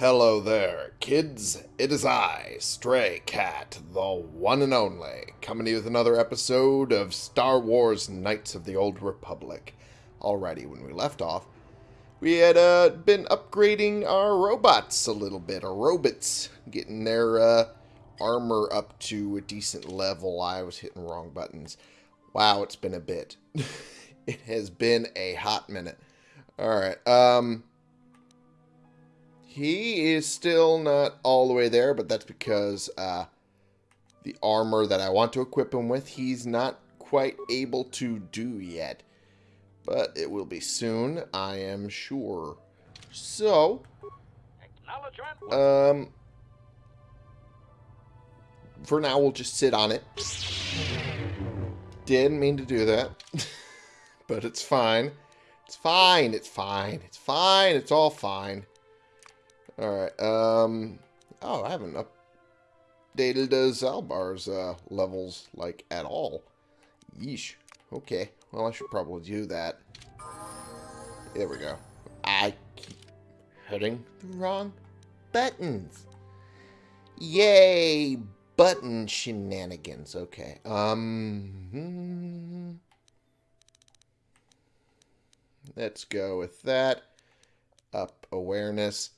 Hello there, kids. It is I, Stray Cat, the one and only, coming to you with another episode of Star Wars Knights of the Old Republic. Alrighty, when we left off, we had uh, been upgrading our robots a little bit, our robots, getting their uh, armor up to a decent level. I was hitting wrong buttons. Wow, it's been a bit. it has been a hot minute. Alright, um... He is still not all the way there, but that's because uh, the armor that I want to equip him with, he's not quite able to do yet. But it will be soon, I am sure. So, um, for now, we'll just sit on it. Didn't mean to do that, but it's fine. It's fine, it's fine, it's fine, it's all fine. Alright, um... Oh, I haven't updated uh, Zaalbar's uh, levels, like, at all. Yeesh. Okay. Well, I should probably do that. There we go. I keep hitting the wrong buttons. Yay! Button shenanigans. Okay. Um... Hmm. Let's go with that. Up awareness.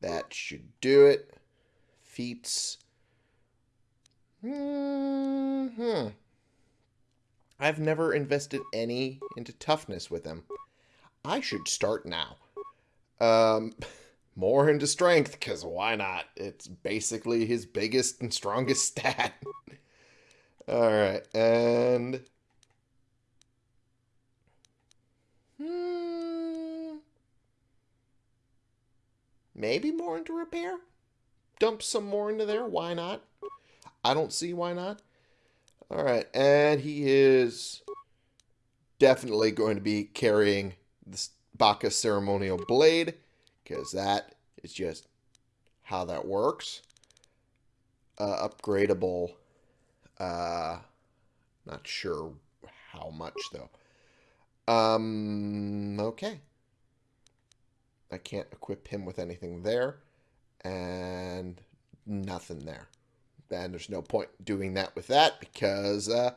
That should do it. Feats. Mm hmm I've never invested any into toughness with him. I should start now. Um, more into strength, because why not? It's basically his biggest and strongest stat. Alright, and... Hmm... Maybe more into repair? Dump some more into there, why not? I don't see why not. Alright, and he is definitely going to be carrying this Bacca's Ceremonial Blade, because that is just how that works. Uh, upgradable, uh, not sure how much though. Um, okay. I can't equip him with anything there, and nothing there. And there's no point doing that with that because uh,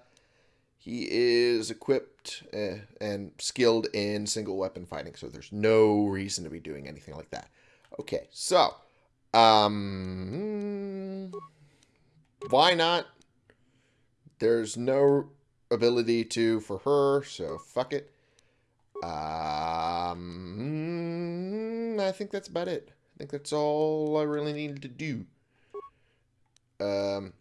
he is equipped uh, and skilled in single weapon fighting, so there's no reason to be doing anything like that. Okay, so, um, why not? There's no ability to for her, so fuck it. Um, I think that's about it. I think that's all I really needed to do. Um,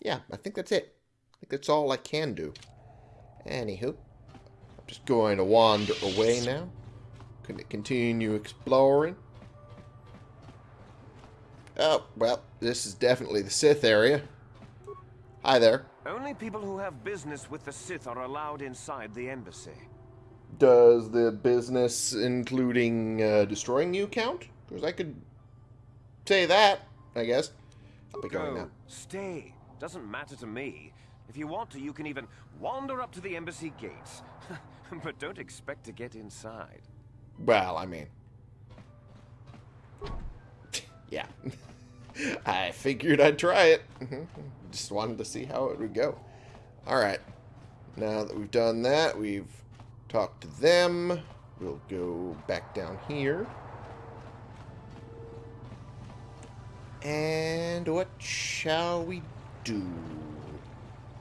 yeah, I think that's it. I think that's all I can do. Anywho, I'm just going to wander away now. Can continue exploring. Oh, well, this is definitely the Sith area. Hi there. Only people who have business with the Sith are allowed inside the embassy. Does the business including uh, destroying you count? Because I could say that, I guess. I'll be going Go. now. Stay. Doesn't matter to me. If you want to, you can even wander up to the embassy gates. but don't expect to get inside. Well, I mean... yeah. I figured I'd try it. Just wanted to see how it would go. Alright. Now that we've done that, we've talked to them. We'll go back down here. And what shall we do?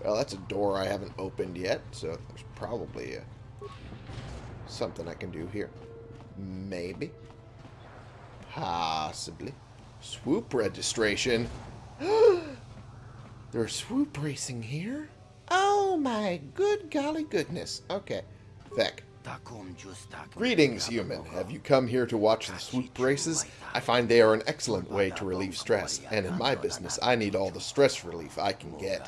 Well, that's a door I haven't opened yet, so there's probably a, something I can do here. Maybe. Possibly. Swoop registration. There's swoop racing here? Oh my good golly goodness. Okay. Vec. Greetings, human. Have you come here to watch the swoop races? I find they are an excellent way to relieve stress, and in my business, I need all the stress relief I can get.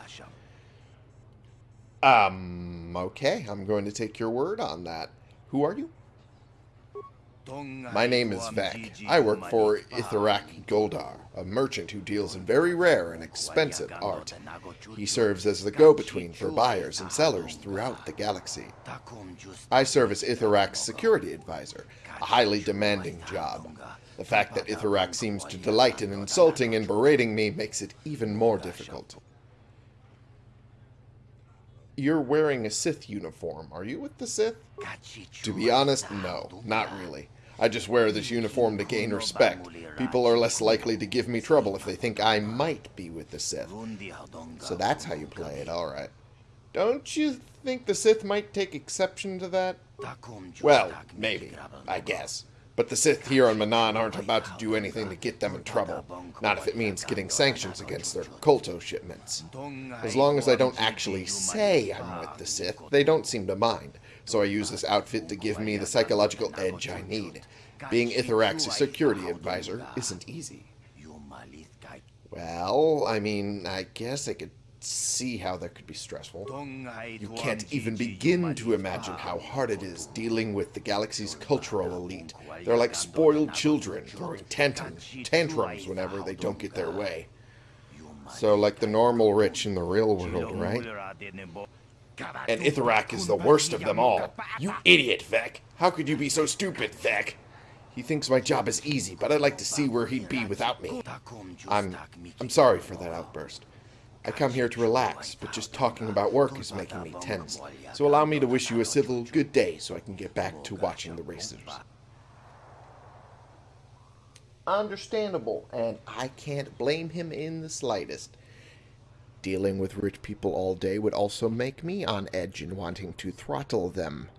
Um, okay, I'm going to take your word on that. Who are you? My name is Vec. I work for Itharak Goldar, a merchant who deals in very rare and expensive art. He serves as the go-between for buyers and sellers throughout the galaxy. I serve as Itharak's security advisor, a highly demanding job. The fact that Itharak seems to delight in insulting and berating me makes it even more difficult. You're wearing a Sith uniform. Are you with the Sith? To be honest, no, not really. I just wear this uniform to gain respect. People are less likely to give me trouble if they think I might be with the Sith. So that's how you play it, alright. Don't you think the Sith might take exception to that? Well, maybe. I guess. But the Sith here on Manaan aren't about to do anything to get them in trouble. Not if it means getting sanctions against their Kolto shipments. As long as I don't actually say I'm with the Sith, they don't seem to mind. So I use this outfit to give me the psychological edge I need. Being Itharak's security advisor isn't easy. Well, I mean, I guess I could see how that could be stressful. You can't even begin to imagine how hard it is dealing with the galaxy's cultural elite. They're like spoiled children, throwing tantrums, tantrums whenever they don't get their way. So like the normal rich in the real world, right? And Itharak is the worst of them all. You idiot, Vec. How could you be so stupid, Vec? He thinks my job is easy, but I'd like to see where he'd be without me. I'm... I'm sorry for that outburst. I come here to relax, but just talking about work is making me tense. So allow me to wish you a civil good day so I can get back to watching the racers. Understandable, and I can't blame him in the slightest. Dealing with rich people all day would also make me on edge and wanting to throttle them.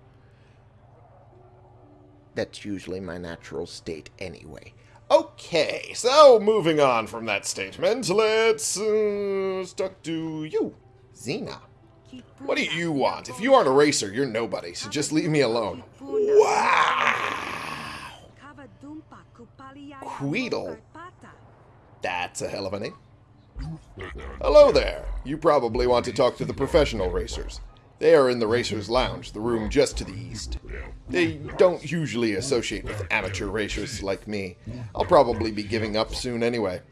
That's usually my natural state anyway. Okay, so moving on from that statement, let's uh, talk to you, Xena. What do you want? If you aren't a racer, you're nobody, so just leave me alone. Wow! Queedle. That's a hell of a name. Hello there. You probably want to talk to the professional racers. They are in the Racers Lounge, the room just to the east. They don't usually associate with amateur racers like me. I'll probably be giving up soon anyway.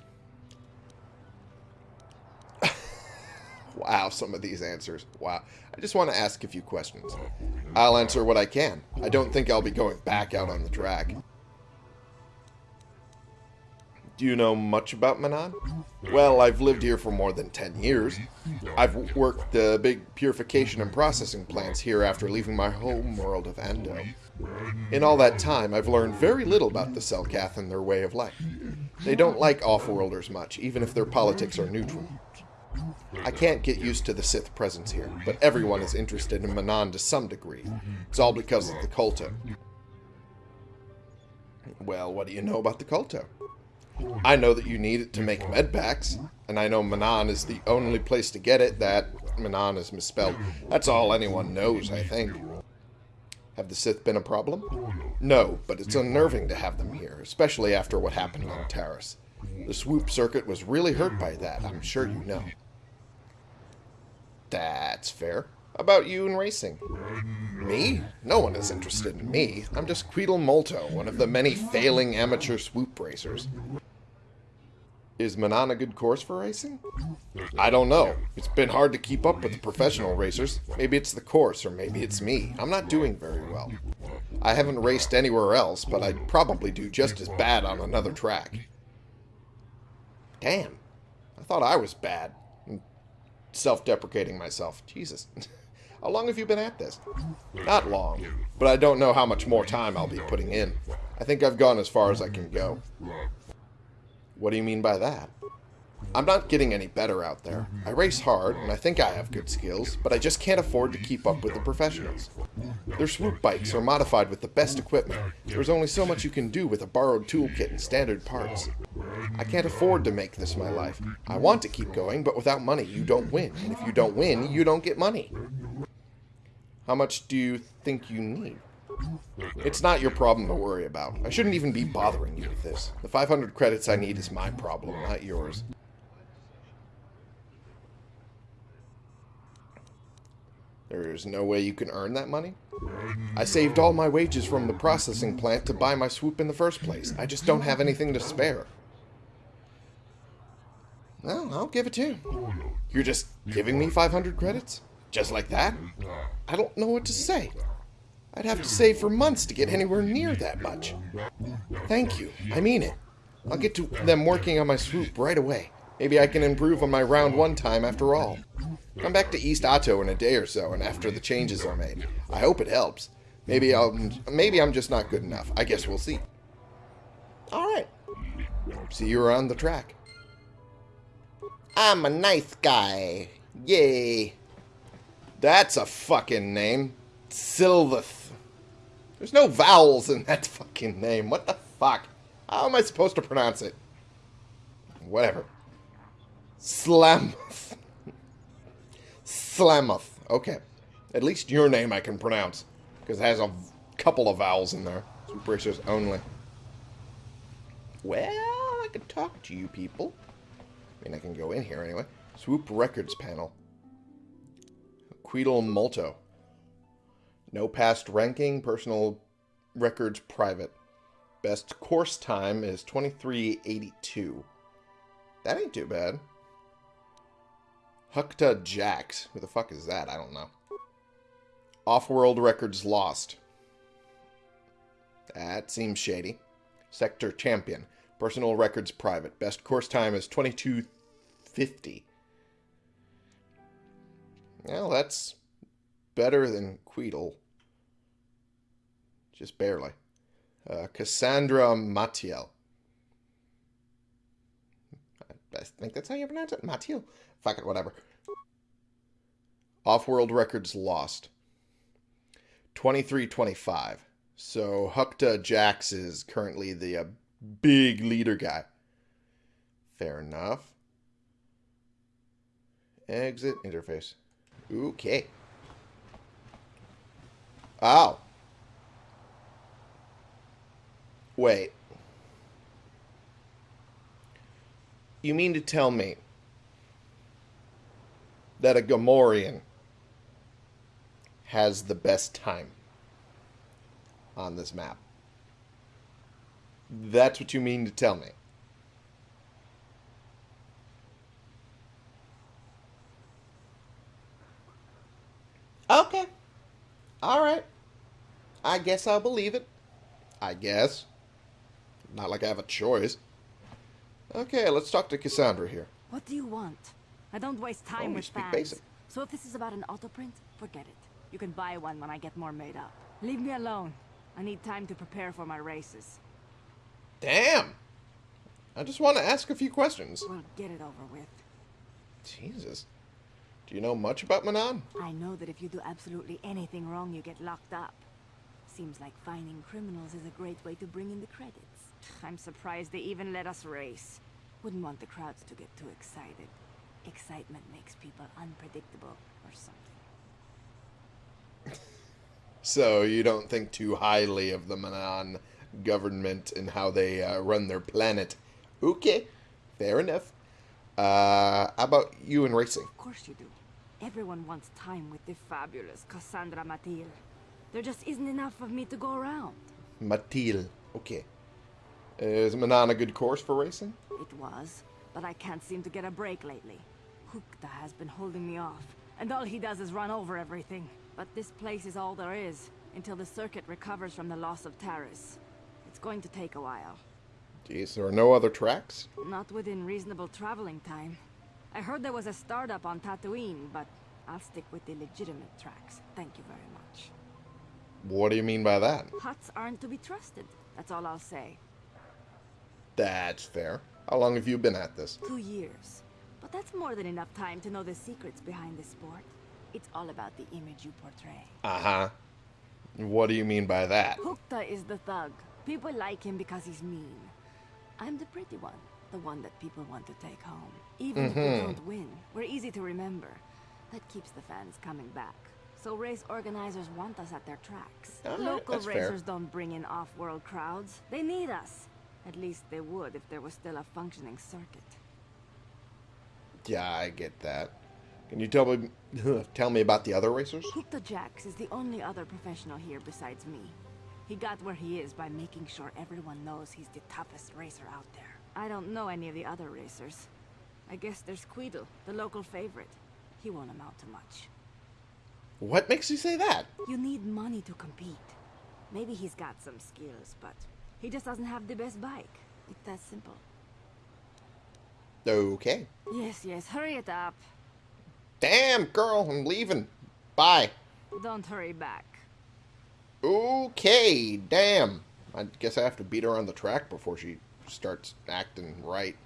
wow, some of these answers. Wow. I just want to ask a few questions. I'll answer what I can. I don't think I'll be going back out on the track. Do you know much about Manaan? Well, I've lived here for more than 10 years. I've worked the big purification and processing plants here after leaving my home world of Ando. In all that time, I've learned very little about the Selkath and their way of life. They don't like off-worlders much, even if their politics are neutral. I can't get used to the Sith presence here, but everyone is interested in Manaan to some degree. It's all because of the Kolto. Well, what do you know about the Kolto? I know that you need it to make medpacks, and I know Manaan is the only place to get it, that Manaan is misspelled. That's all anyone knows, I think. Have the Sith been a problem? No, but it's unnerving to have them here, especially after what happened on Taris. The swoop circuit was really hurt by that, I'm sure you know. That's fair. About you and racing? Me? No one is interested in me. I'm just Queedle Molto, one of the many failing amateur swoop racers. Is Manaan a good course for racing? I don't know. It's been hard to keep up with the professional racers. Maybe it's the course, or maybe it's me. I'm not doing very well. I haven't raced anywhere else, but I'd probably do just as bad on another track. Damn. I thought I was bad. Self-deprecating myself. Jesus. How long have you been at this? Not long, but I don't know how much more time I'll be putting in. I think I've gone as far as I can go. What do you mean by that? I'm not getting any better out there. I race hard, and I think I have good skills, but I just can't afford to keep up with the professionals. Their swoop bikes are modified with the best equipment. There's only so much you can do with a borrowed toolkit and standard parts. I can't afford to make this my life. I want to keep going, but without money, you don't win. And if you don't win, you don't get money. How much do you think you need? It's not your problem to worry about. I shouldn't even be bothering you with this. The 500 credits I need is my problem, not yours. There's no way you can earn that money? I saved all my wages from the processing plant to buy my swoop in the first place. I just don't have anything to spare. Well, I'll give it to you. You're just giving me 500 credits? Just like that? I don't know what to say. I'd have to save for months to get anywhere near that much. Thank you. I mean it. I'll get to them working on my swoop right away. Maybe I can improve on my round one time after all. Come back to East Ahto in a day or so, and after the changes are made. I hope it helps. Maybe I'll. Maybe I'm just not good enough. I guess we'll see. All right. See you around the track. I'm a nice guy. Yay. That's a fucking name. Sylvath. There's no vowels in that fucking name. What the fuck? How am I supposed to pronounce it? Whatever. Slamuth. Slamuth. Okay. At least your name I can pronounce. Because it has a couple of vowels in there. British only. Well, I can talk to you people. I mean, I can go in here anyway. Swoop Records panel. Queedle Multo. No past ranking. Personal records private. Best course time is 2382. That ain't too bad. Hukta Jax. Who the fuck is that? I don't know. Off-world records lost. That seems shady. Sector champion. Personal records private. Best course time is 2250. Well, that's better than Queedle. Just barely. Uh, Cassandra Matiel. I think that's how you pronounce it. Matiel. Fuck it, whatever. Off-world records lost. 23-25. So Hukta Jax is currently the uh, big leader guy. Fair enough. Exit interface. Okay. Oh. Wait. You mean to tell me that a Gamorrean has the best time on this map? That's what you mean to tell me. Okay. Alright. I guess I'll believe it. I guess. Not like I have a choice. Okay, let's talk to Cassandra here. What do you want? I don't waste time Oh, with speak fans. basic. So if this is about an auto print, forget it. You can buy one when I get more made up. Leave me alone. I need time to prepare for my races. Damn! I just want to ask a few questions. We'll get it over with. Jesus. Do you know much about Manaan? I know that if you do absolutely anything wrong, you get locked up. Seems like finding criminals is a great way to bring in the credits. I'm surprised they even let us race. Wouldn't want the crowds to get too excited. Excitement makes people unpredictable or something. So you don't think too highly of the Manaan government and how they uh, run their planet. Okay, fair enough. Uh, how about you and racing? Of course you do. Everyone wants time with the fabulous Cassandra Matil. There just isn't enough of me to go around. Matil. Okay. Is Manaan a good course for racing? It was, but I can't seem to get a break lately. Hukta has been holding me off, and all he does is run over everything. But this place is all there is, until the circuit recovers from the loss of Taris. It's going to take a while. Jeez, there are no other tracks? Not within reasonable traveling time. I heard there was a startup on Tatooine, but I'll stick with the legitimate tracks. Thank you very much. What do you mean by that? Hutts aren't to be trusted. That's all I'll say. That's fair. How long have you been at this? Two years. But that's more than enough time to know the secrets behind the sport. It's all about the image you portray. Uh-huh. What do you mean by that? Hukta is the thug. People like him because he's mean. I'm the pretty one. The one that people want to take home. Even if we don't win, we're easy to remember. That keeps the fans coming back. So race organizers want us at their tracks. Alright, Local that's fair. racers don't bring in off-world crowds. They need us. At least they would if there was still a functioning circuit. Yeah, I get that. Can you tell me tell me about the other racers? Hukta Jax is the only other professional here besides me. He got where he is by making sure everyone knows he's the toughest racer out there. I don't know any of the other racers. I guess there's Queedle, the local favorite. He won't amount to much. What makes you say that? You need money to compete. Maybe he's got some skills, but he just doesn't have the best bike. It's that simple. Okay. Yes, yes, hurry it up. Damn, girl, I'm leaving. Bye. Don't hurry back. Okay, damn. I guess I have to beat her on the track before she starts acting right.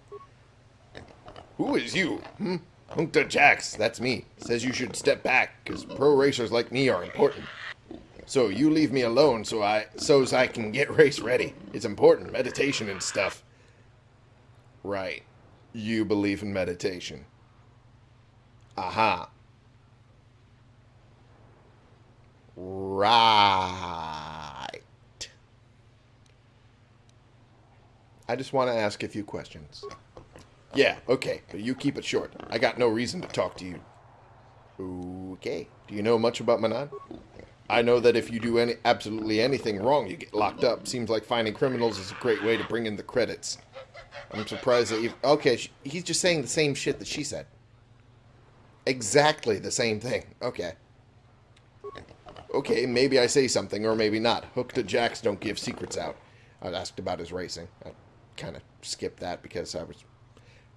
Who is you? Hmm? Hunkta Jax, that's me. Says you should step back, because pro racers like me are important. So you leave me alone so I so's I can get race ready. It's important, meditation and stuff. Right. You believe in meditation. Aha. Right. I just want to ask a few questions. Yeah, okay, but you keep it short. I got no reason to talk to you. Okay. Do you know much about Manaan? I know that if you do any absolutely anything wrong, you get locked up. Seems like finding criminals is a great way to bring in the credits. I'm surprised that you. Okay, sh- he's just saying the same shit that she said. Exactly the same thing. Okay. Okay, maybe I say something, or maybe not. Hukta Jax don't give secrets out. I asked about his racing. I kind of skipped that because I was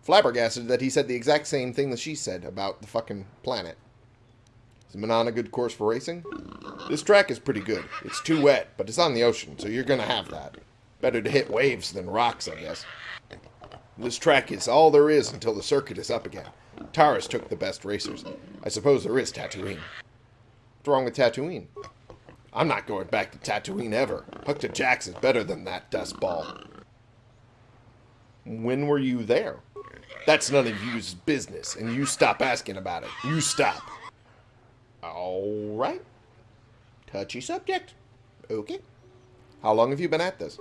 flabbergasted that he said the exact same thing that she said about the fucking planet. Is Manaan a good course for racing? This track is pretty good. It's too wet, but it's on the ocean, so you're gonna have that. Better to hit waves than rocks, I guess. This track is all there is until the circuit is up again. Taris took the best racers. I suppose there is Tatooine. What's wrong with Tatooine? I'm not going back to Tatooine ever. Hukta Jax is better than that dust ball. When were you there? That's none of you's business, and you stop asking about it. You stop. All right. Touchy subject. Okay. How long have you been at this?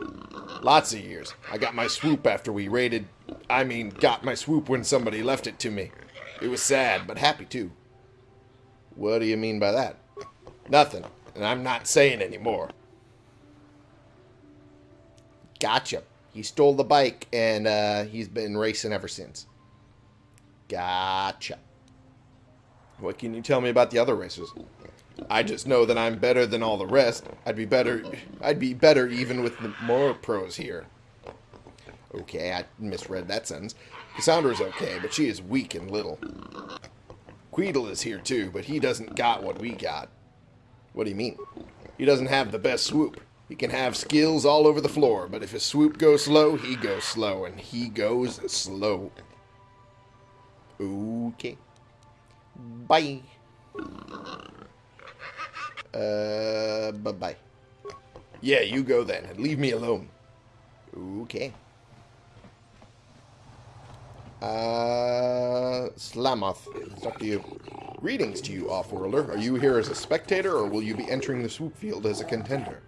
Lots of years. I got my swoop after we raided. I mean, got my swoop when somebody left it to me. It was sad, but happy too. What do you mean by that? Nothing, and I'm not saying anymore. Gotcha. He stole the bike, and uh, he's been racing ever since. Gotcha. What can you tell me about the other racers? I just know that I'm better than all the rest. I'd be better. I'd be better even with the more pros here. Okay, I misread that sentence. Cassandra's okay, but she is weak and little. Queedle is here too, but he doesn't got what we got. What do you mean? He doesn't have the best swoop. He can have skills all over the floor, but if his swoop goes slow, he goes slow, and he goes slow. Okay. Bye. Uh, bye-bye. Yeah, you go then, and leave me alone. Okay. Uh, Slamoth, it's up to you. Greetings to you, Off-Worlder. Are you here as a spectator, or will you be entering the swoop field as a contender?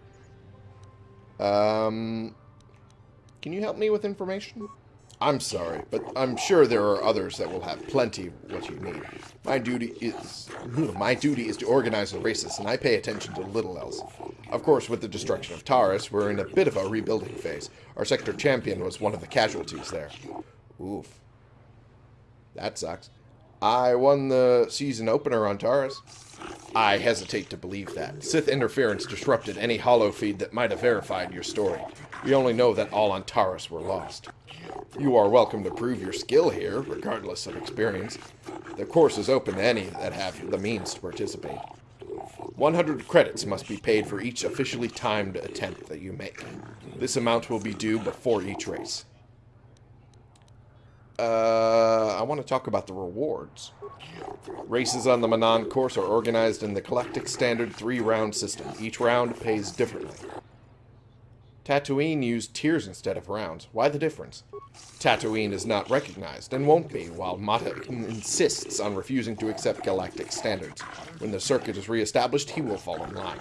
Um, can you help me with information? I'm sorry, but I'm sure there are others that will have plenty of what you need. My duty is my duty is to organize the races, and I pay attention to little else. Of course, with the destruction of Taris, we're in a bit of a rebuilding phase. Our sector champion was one of the casualties there. Oof. That sucks. I won the season opener on Taris. I hesitate to believe that. Sith interference disrupted any hollow feed that might have verified your story. We only know that all on Taris were lost. You are welcome to prove your skill here, regardless of experience. The course is open to any that have the means to participate. 100 credits must be paid for each officially timed attempt that you make. This amount will be due before each race. Uh, I want to talk about the rewards. Races on the Manaan course are organized in the Galactic Standard three-round system. Each round pays differently. Tatooine used tiers instead of rounds. Why the difference? Tatooine is not recognized, and won't be, while Motta insists on refusing to accept galactic standards. When the circuit is re-established, he will fall in line.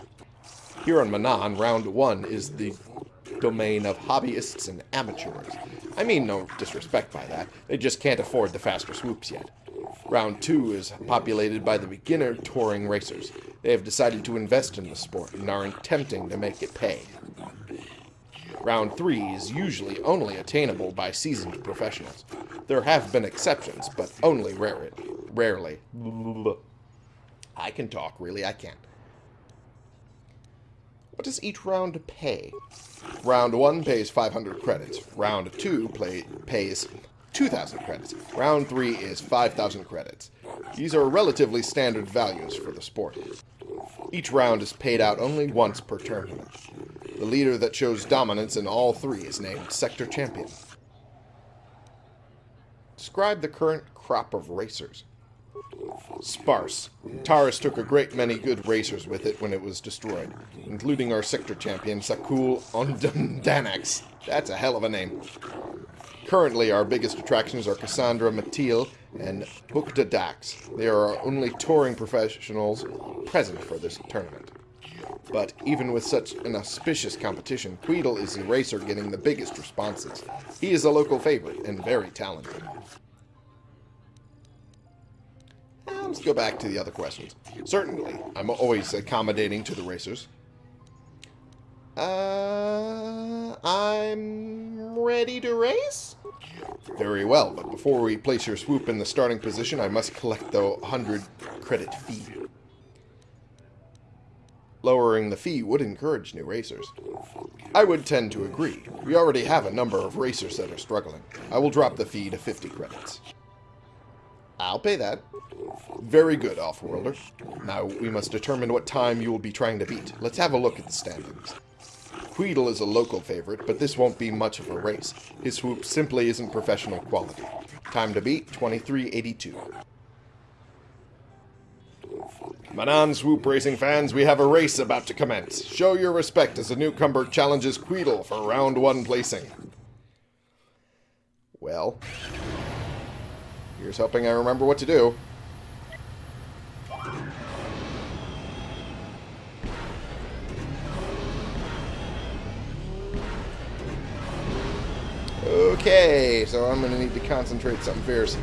Here on Manaan, round one is the domain of hobbyists and amateurs. I mean no disrespect by that, they just can't afford the faster swoops yet. Round 2 is populated by the beginner touring racers. They have decided to invest in the sport and are attempting to make it pay. Round 3 is usually only attainable by seasoned professionals. There have been exceptions, but only rare rarely. I can talk, really, I can't. What does each round pay? Round 1 pays 500 credits. Round 2 play, pays 2,000 credits. Round 3 is 5,000 credits. These are relatively standard values for the sport. Each round is paid out only once per tournament. The leader that shows dominance in all three is named Sector Champion. Describe the current crop of racers. Sparse. Taris took a great many good racers with it when it was destroyed, including our sector champion, Sakul Ondandanax. That's a hell of a name. Currently, our biggest attractions are Cassandra Matil and Bukta Dax. They are our only touring professionals present for this tournament. But even with such an auspicious competition, Queedle is the racer getting the biggest responses. He is a local favorite and very talented. Let's go back to the other questions. Certainly, I'm always accommodating to the racers. Uh, I'm ready to race? Very well, but before we place your swoop in the starting position, I must collect the 100 credit fee. Lowering the fee would encourage new racers. I would tend to agree. We already have a number of racers that are struggling. I will drop the fee to 50 credits. I'll pay that. Very good, Offworlder. Now we must determine what time you will be trying to beat. Let's have a look at the standings. Queedle is a local favorite, but this won't be much of a race. His swoop simply isn't professional quality. Time to beat, 2382. Manaan Swoop Racing fans, we have a race about to commence. Show your respect as the newcomer challenges Queedle for round one placing. Well, here's hoping I remember what to do. Okay, so I'm going to need to concentrate something fierce.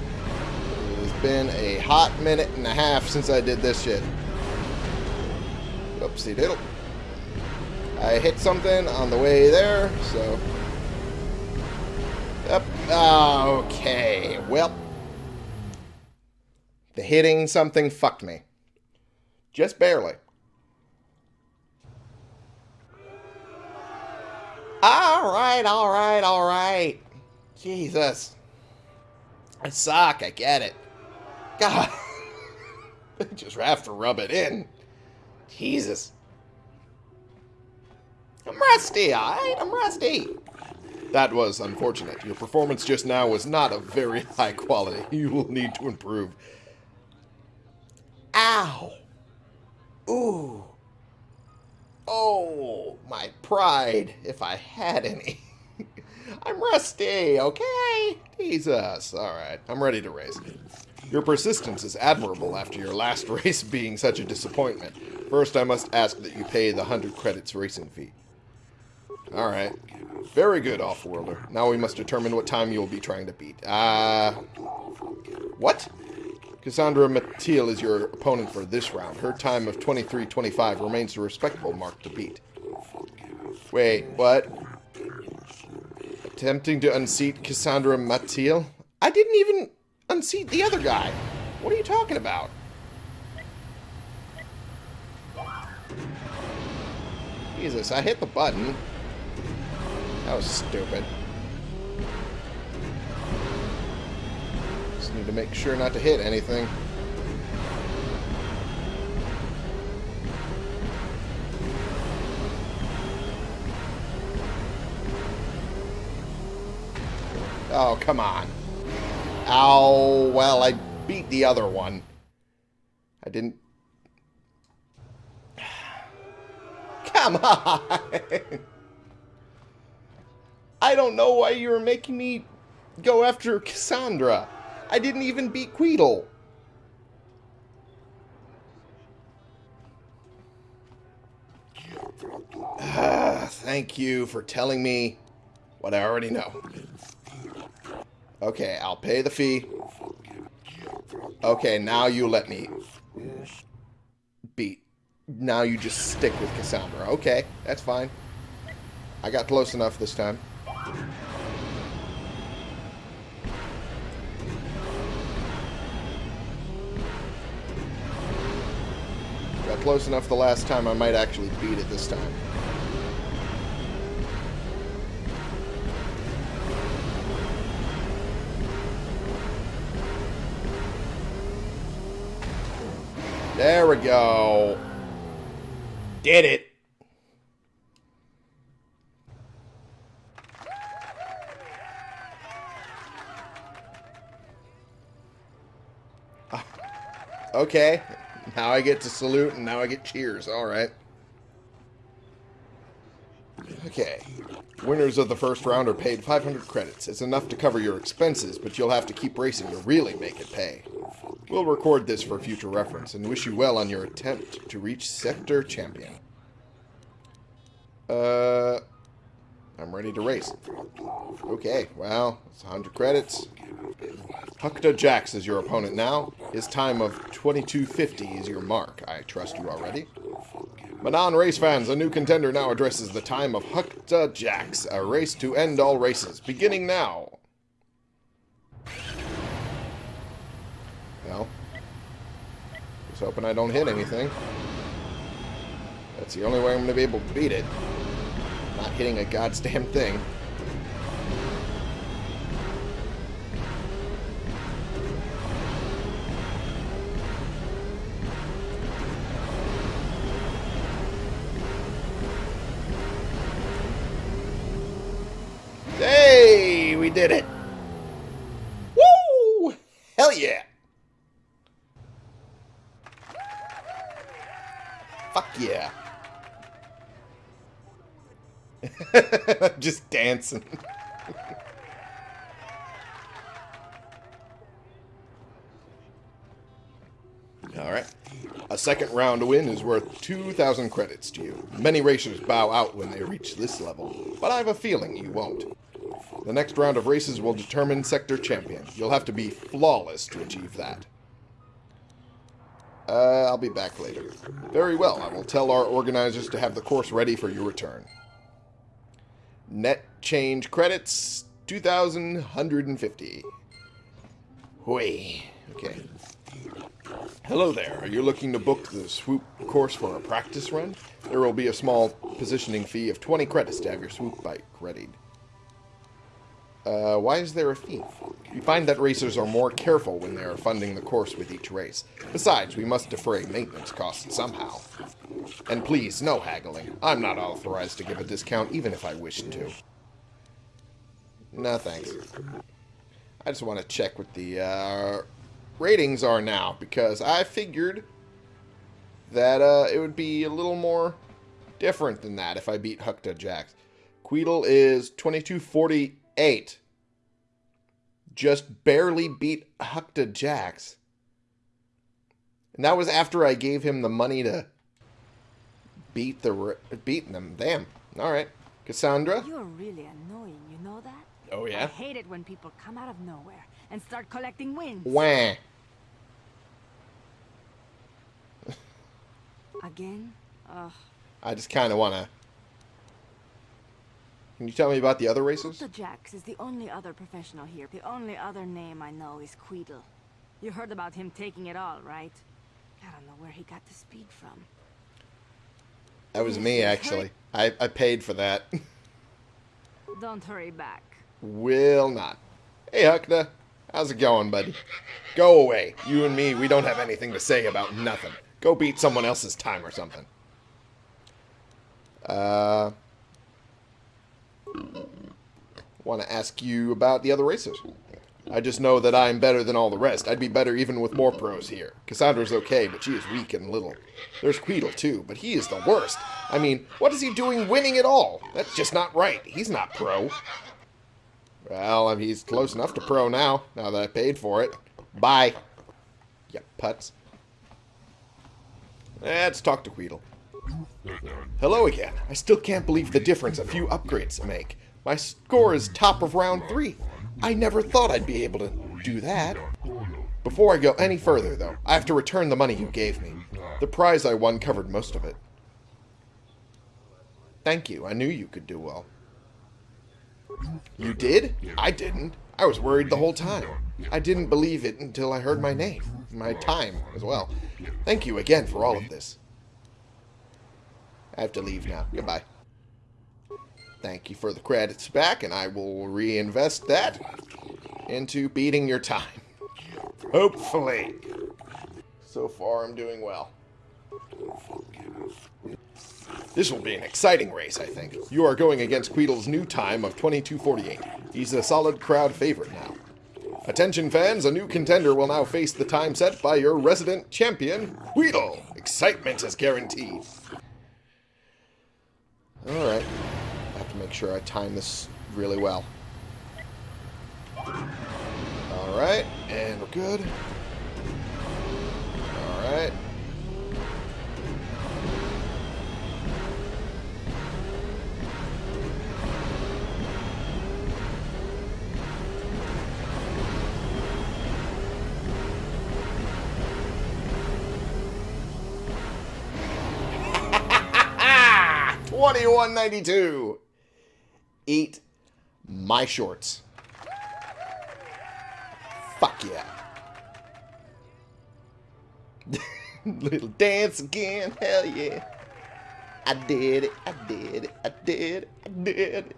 It's been a hot minute and a half since I did this shit. Oopsie diddle. I hit something on the way there, so... Yep. Okay, well... The hitting something fucked me. Just barely. Alright, alright, alright. Jesus. I suck, I get it. God. just have to rub it in. Jesus. I'm rusty, alright? I'm rusty. That was unfortunate. Your performance just now was not of very high quality. You will need to improve. Ow. Ooh. Oh, my pride, if I had any. I'm rusty, okay? Jesus. Alright, I'm ready to race. Your persistence is admirable after your last race being such a disappointment. First, I must ask that you pay the 100 credits racing fee. Alright. Very good, Offworlder. Now we must determine what time you will be trying to beat. Uh... What? Cassandra Matil is your opponent for this round. Her time of 23.25 remains a respectable mark to beat. Wait, what? Attempting to unseat Cassandra Matil? I didn't even unseat the other guy. What are you talking about? Jesus, I hit the button. That was stupid. Just need to make sure not to hit anything. Oh, come on. Ow. Well, I beat the other one. I didn't... Come on. I don't know why you were making me go after Cassandra. I didn't even beat Queedle. Thank you for telling me what I already know. Okay, I'll pay the fee. Okay, now you let me beat. Now you just stick with Cassandra. Okay, that's fine. I got close enough this time. Got close enough the last time, I might actually beat it this time. There we go. Did it. Ah, Okay. Now I get to salute and now I get cheers. All right. Okay. Winners of the first round are paid 500 credits. It's enough to cover your expenses, but you'll have to keep racing to really make it pay. We'll record this for future reference and wish you well on your attempt to reach Sector Champion. Uh, I'm ready to race. Okay, well, it's 100 credits. Hukta Jax is your opponent now. His time of 22.50 is your mark. I trust you already. Manaan race fans, a new contender now addresses the time of Hukta Jax, a race to end all races, beginning now. Well, just hoping I don't hit anything. That's the only way I'm going to be able to beat it. Not hitting a goddamn thing. Just dancing. Alright. A second round win is worth 2,000 credits to you. Many racers bow out when they reach this level, but I have a feeling you won't. The next round of races will determine sector champion. You'll have to be flawless to achieve that. Uh, I'll be back later. Very well, I will tell our organizers to have the course ready for your return. Net change credits, 2,150. Hui. Okay. Hello there. Are you looking to book the swoop course for a practice run? There will be a small positioning fee of 20 credits to have your swoop bike readied. Uh, why is there a fee? We find that racers are more careful when they are funding the course with each race. Besides, we must defray maintenance costs somehow. And please, no haggling. I'm not authorized to give a discount, even if I wished to. No, thanks. I just want to check what the uh, ratings are now, because I figured that uh, it would be a little more different than that if I beat Hukta Jax. Queedle is 2248. Just barely beat Hukta Jax. And that was after I gave him the money to beat the beating them. Damn. All right. Cassandra? You're really annoying, you know that? Oh, yeah. I hate it when people come out of nowhere and start collecting wins. Wah. Again? Ugh. I just kind of want to... Can you tell me about the other races? Dr. Jax is the only other professional here. The only other name I know is Queedle. You heard about him taking it all, right? I don't know where he got the speed from. That was me, actually. I, I paid for that. Don't hurry back. Will not. Hey, Huckna. How's it going, buddy? Go away. You and me, we don't have anything to say about nothing. Go beat someone else's time or something. Uh... Want to ask you about the other racers. I just know that I'm better than all the rest. I'd be better even with more pros here. Cassandra's okay, but she is weak and little. There's Queedle, too, but he is the worst. I mean, what is he doing winning at all? That's just not right. He's not pro. Well, he's close enough to pro now, now that I paid for it. Bye. You putz. Let's talk to Queedle. Hello again. I still can't believe the difference a few upgrades make. My score is top of round three. I never thought I'd be able to do that. Before I go any further, though, I have to return the money you gave me. The prize I won covered most of it. Thank you. I knew you could do well. You did? I didn't. I was worried the whole time. I didn't believe it until I heard my name. My time, as well. Thank you again for all of this. I have to leave now. Goodbye. Thank you for the credits back, and I will reinvest that into beating your time. Hopefully. So far, I'm doing well. This will be an exciting race, I think. You are going against Queedle's new time of 22.48. He's a solid crowd favorite now. Attention fans, a new contender will now face the time set by your resident champion, Queedle. Excitement is guaranteed. Alright. I have to make sure I time this really well. Alright, and we're good. Alright. Twenty-one ninety-two. Eat my shorts. Fuck yeah. Little dance again, hell yeah. I did it, I did it, I did it, I did it.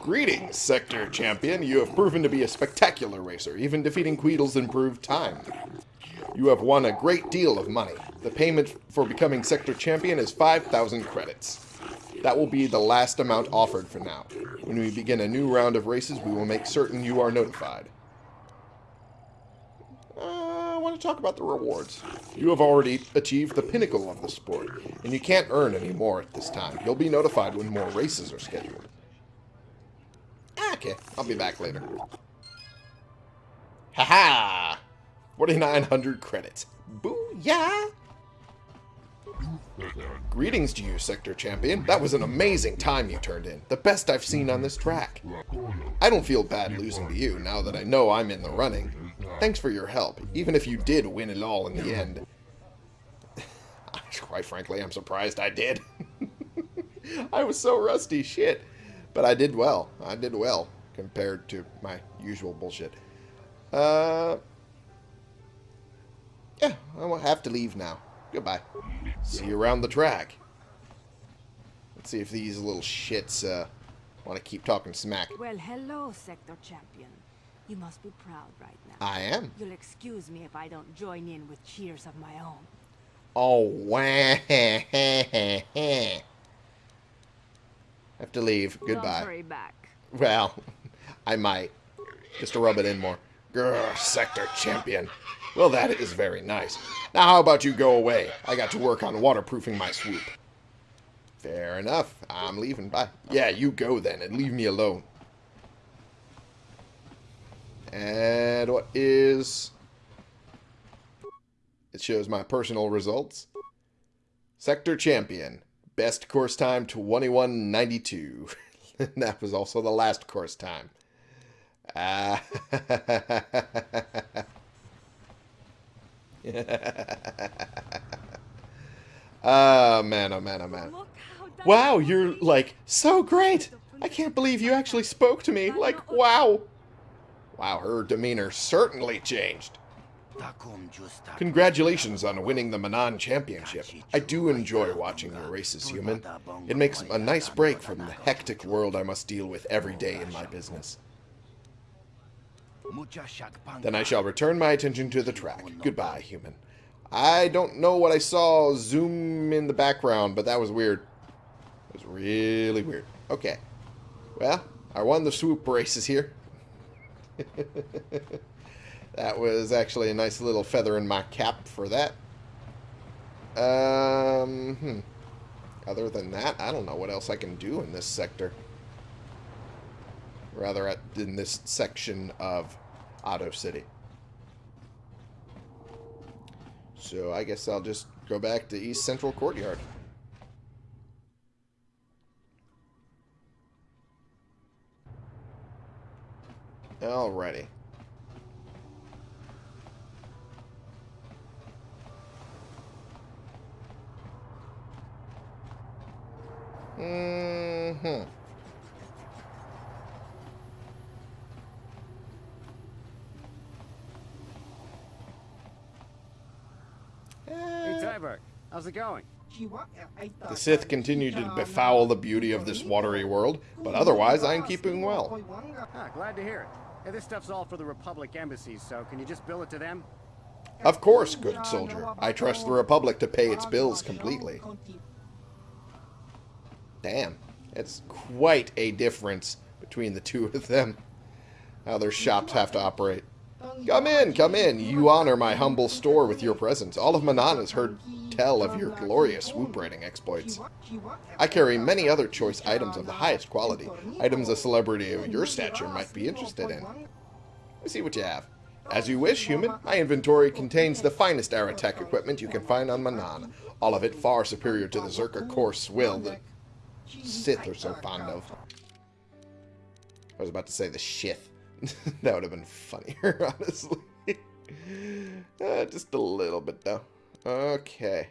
Greetings, Sector Champion. You have proven to be a spectacular racer, even defeating Queedle's improved time. You have won a great deal of money. The payment for becoming Sector Champion is 5,000 credits. That will be the last amount offered for now. When we begin a new round of races, we will make certain you are notified. Uh, I want to talk about the rewards. You have already achieved the pinnacle of the sport, and you can't earn any more at this time. You'll be notified when more races are scheduled. Okay, I'll be back later. Haha! 4,900 credits. Booyah! Greetings to you, Sector Champion. That was an amazing time you turned in. The best I've seen on this track. I don't feel bad losing to you now that I know I'm in the running. Thanks for your help, even if you did win it all in the end. Quite frankly, I'm surprised I did. I was so rusty, shit. But I did well. I did well compared to my usual bullshit. Uh, yeah, I will have to leave now. Goodbye. See you around the track. Let's see if these little shits uh, want to keep talking smack. Well, hello, Sector Champion. You must be proud right now. I am. You'll excuse me if I don't join in with cheers of my own. Oh, wah. have to leave. Don't Goodbye. hurry back. Well, I might. Just to rub it in more. Grr, Sector Champion. Well, that is very nice. Now, how about you go away? I got to work on waterproofing my swoop. Fair enough. I'm leaving. Bye. Yeah, you go then and leave me alone. And what is... It shows my personal results. Sector Champion. Best course time 2192. that was also the last course time. Ah. oh, man, oh, man, oh, man. Look how that Wow, you're, like, so great! I can't believe you actually spoke to me. Like, wow. Wow, her demeanor certainly changed. Congratulations on winning the Manaan Championship. I do enjoy watching your races, human. It makes a nice break from the hectic world I must deal with every day in my business. Then I shall return my attention to the track. Goodbye, human. I don't know what I saw zoom in the background, but that was weird. It was really weird. Okay. Well, I won the swoop races here. that was actually a nice little feather in my cap for that. Um, hmm. Other than that, I don't know what else I can do in this sector. Rather, at, in this section of Ahto City. So I guess I'll just go back to East Central Courtyard. Alrighty. Mm-hmm. How's it going? The Sith continue to befoul the beauty of this watery world, but otherwise I am keeping well. Ah, glad to hear it. Hey, this stuff's all for the Republic embassies, so can you just bill it to them? Of course, good soldier. I trust the Republic to pay its bills completely. Damn, it's quite a difference between the two of them. How their shops have to operate. Come in, come in. You honor my humble store with your presence. All of Manaan has heard tell of your glorious swoop riding exploits. I carry many other choice items of the highest quality, items a celebrity of your stature might be interested in. Let me see what you have. As you wish, human. My inventory contains the finest Aratech equipment you can find on Manaan. All of it far superior to the Czerka Corp swill the Sith are so fond of. I was about to say the shith. that would have been funnier, honestly. Uh, just a little bit, though. Okay.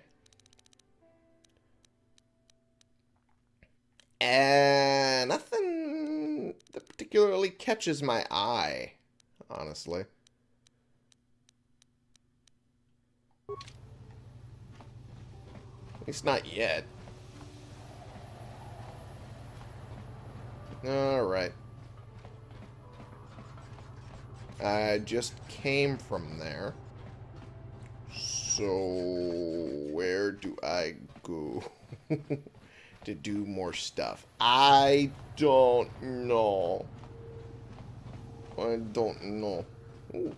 And nothing that particularly catches my eye, honestly. At least not yet. Alright. I just came from there. So, where do I go to do more stuff? I don't know. I don't know. Ooh,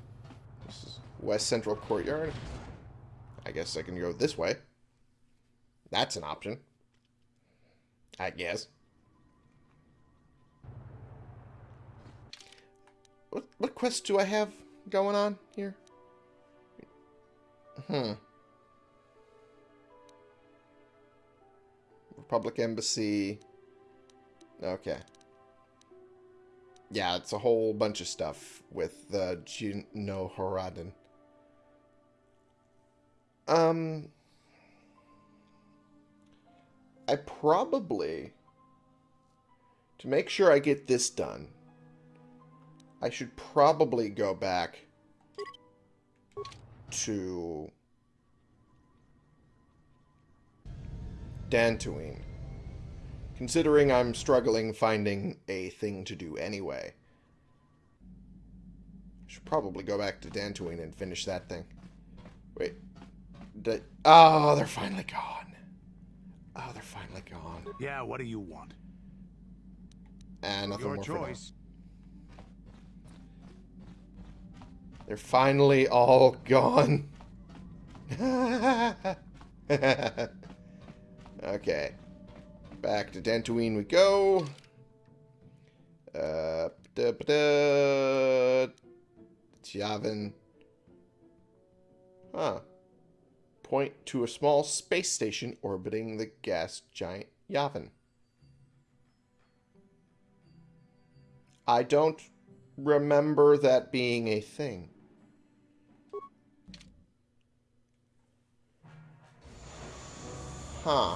this is West Central Courtyard. I guess I can go this way. That's an option. I guess. What, what quests do I have going on here? Hmm. Republic Embassy. Okay. Yeah, it's a whole bunch of stuff with the uh, Gino Horadin. Um. I probably, to make sure I get this done, I should probably go back to Dantooine. Considering I'm struggling finding a thing to do anyway. I should probably go back to Dantooine and finish that thing. Wait. Did, oh, they're finally gone. Oh, they're finally gone. Yeah, what do you want? And nothing Your more choice. They're finally all gone. okay. Back to Dantooine we go. Uh, da, da, Yavin. Huh. Point to a small space station orbiting the gas giant Yavin. I don't remember that being a thing. Huh.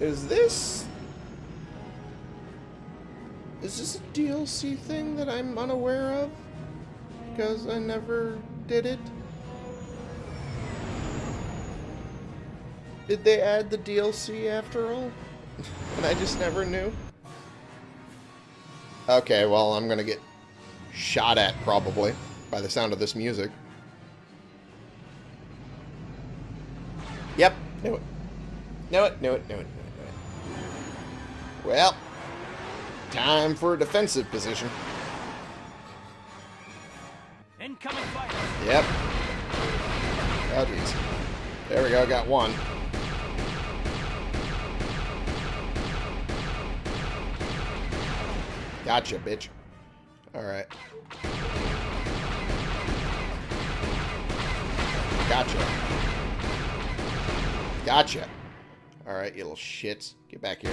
Is this... Is this a DLC thing that I'm unaware of? Because I never did it? Did they add the DLC after all? and I just never knew? Okay, well, I'm gonna get shot at, probably, by the sound of this music. Yep, knew it. Knew it, knew it, knew it, knew it, knew it. Well, time for a defensive position. Incoming fire! Yep. Oh, jeez. There we go, got one. Gotcha, bitch. Alright. Gotcha. Gotcha. Alright, you little shits. Get back here.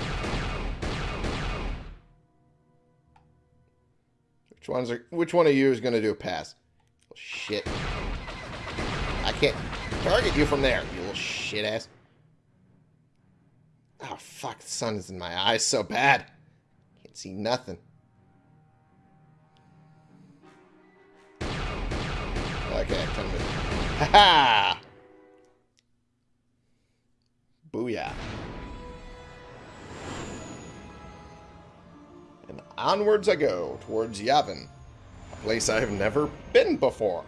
Which one's are, which one of you is gonna do a pass? Shit. I can't target you from there, you little shit ass. Oh, fuck, the sun is in my eyes so bad. Can't see nothing. Okay. Ha ha! Booyah. And onwards I go, towards Yavin, a place I have never been before.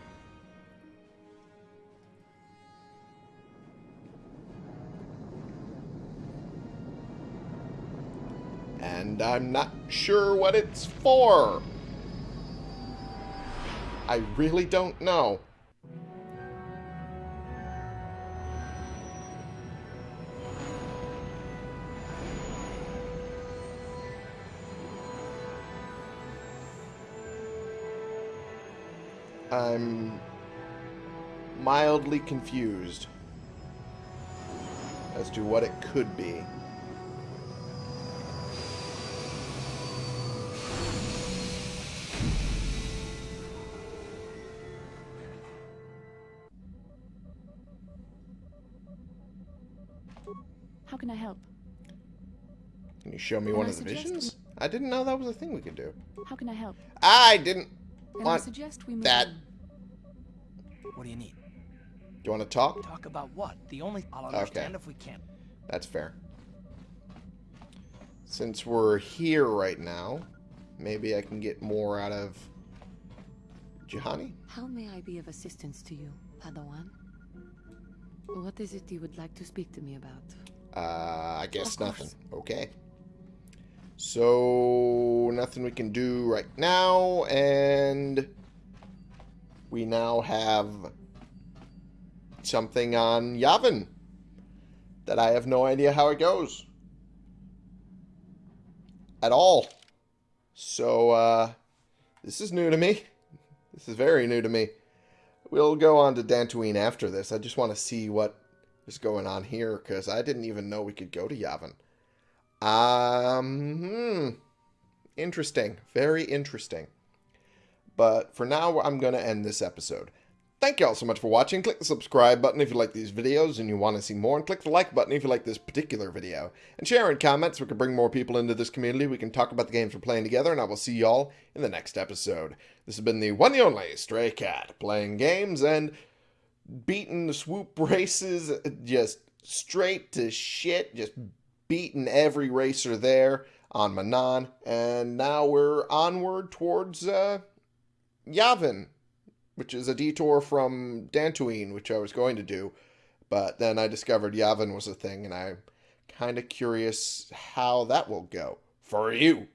And I'm not sure what it's for. I really don't know. I'm mildly confused as to what it could be. How can I help? Can you show me Can one I of the visions? I didn't know that was a thing we could do. How can I help? I didn't Can I want... suggest we move that. on? What do you need? Do you want to talk? Talk about what? The only I'll understand if we can't. That's fair. Since we're here right now, maybe I can get more out of Juhani? How may I be of assistance to you, Padawan? What is it you would like to speak to me about? Uh, I guess Of course. nothing. Okay. So, nothing we can do right now, and we now have something on Yavin that I have no idea how it goes. At all. So, uh, this is new to me. This is very new to me. We'll go on to Dantooine after this. I just want to see what is going on here because I didn't even know we could go to Yavin. Um, hmm. Interesting. Very interesting. But for now, I'm going to end this episode. Thank you all so much for watching. Click the subscribe button if you like these videos and you want to see more. And click the like button if you like this particular video. And share in comments we can bring more people into this community. We can talk about the games we're playing together. And I will see you all in the next episode. This has been the one and only Stray Cat. Playing games and beating the swoop races just straight to shit. Just beating every racer there on Manaan. And now we're onward towards uh, Yavin which is a detour from Dantooine, which I was going to do. But then I discovered Yavin was a thing, and I'm kind of curious how that will go for you.